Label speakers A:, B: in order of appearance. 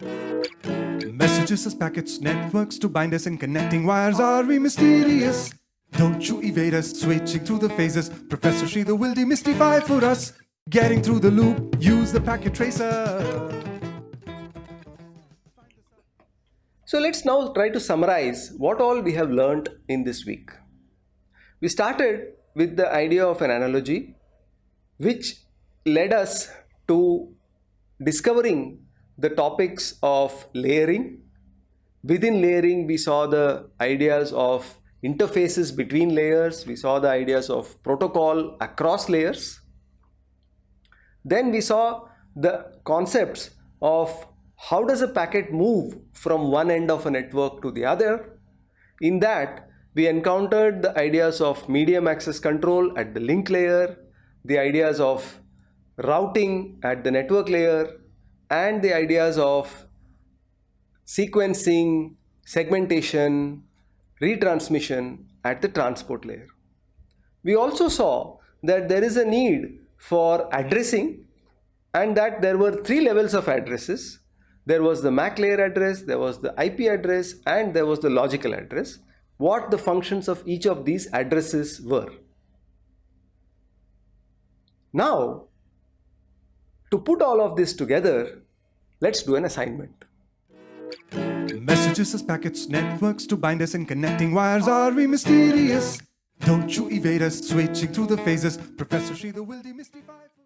A: Messages as packets, networks to bind us and connecting wires. Are we mysterious? Don't you evade us, switching through the phases. Professor Sridhar will demystify for us. Getting through the loop, use the packet tracer.
B: So let's now try to summarize what all we have learned in this week. We started with the idea of an analogy which led us to discovering the topics of layering. Within layering, we saw the ideas of interfaces between layers. We saw the ideas of protocol across layers. Then we saw the concepts of how does a packet move from one end of a network to the other. In that, we encountered the ideas of medium access control at the link layer, the ideas of routing at the network layer, and the ideas of sequencing, segmentation, retransmission at the transport layer. We also saw that there is a need for addressing and that there were three levels of addresses. There was the MAC layer address, there was the IP address and there was the logical address. What the functions of each of these addresses were. Now, to put all of this together, let's do an assignment.
A: Messages as packets, networks to bind us and connecting wires. Are we mysterious? Don't you evade us, switching through the phases. Professor Sridhar will demystify.